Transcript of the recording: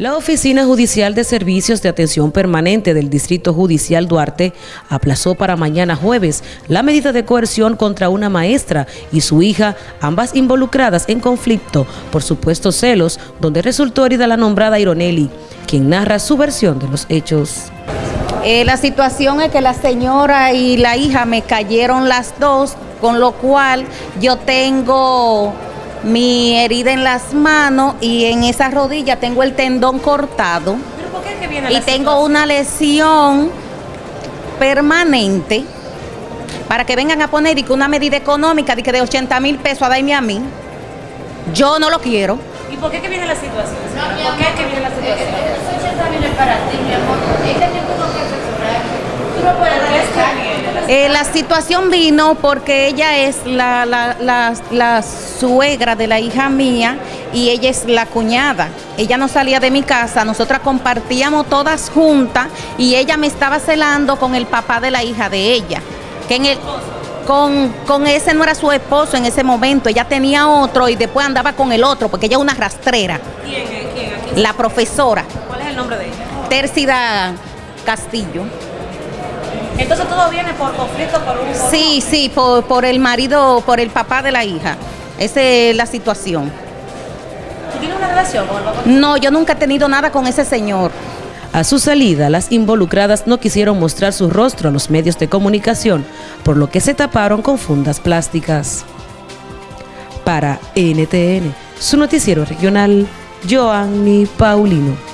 La Oficina Judicial de Servicios de Atención Permanente del Distrito Judicial Duarte aplazó para mañana jueves la medida de coerción contra una maestra y su hija, ambas involucradas en conflicto por supuestos celos, donde resultó herida la nombrada Ironelli, quien narra su versión de los hechos. Eh, la situación es que la señora y la hija me cayeron las dos, con lo cual yo tengo mi herida en las manos y en esa rodilla tengo el tendón cortado. y tengo una lesión permanente para que vengan a poner y que una medida económica de, que de 80 mil pesos a darme a mí. Yo no lo quiero. ¿Y por qué que viene la situación? ¿Por qué que viene la situación? Esos 80 mil es para ti, mi amor. Este tiempo no que Tú no puedes eh, la situación vino porque ella es la, la, suegra de la hija mía y ella es la cuñada. Ella no salía de mi casa, nosotras compartíamos todas juntas y ella me estaba celando con el papá de la hija de ella. Que en el, con, con, ese no era su esposo en ese momento, ella tenía otro y después andaba con el otro, porque ella es una rastrera. ¿Quién? ¿Quién? La profesora. ¿Cuál es el nombre de ella? Tércida Castillo. Entonces todo viene por conflicto por un... sí, sí, por, por, el marido, por el papá de la hija. Esa es la situación. ¿Tú tienes una relación con el papá? No, yo nunca he tenido nada con ese señor. A su salida, las involucradas no quisieron mostrar su rostro a los medios de comunicación, por lo que se taparon con fundas plásticas. Para NTN, su noticiero regional, Joanny Paulino.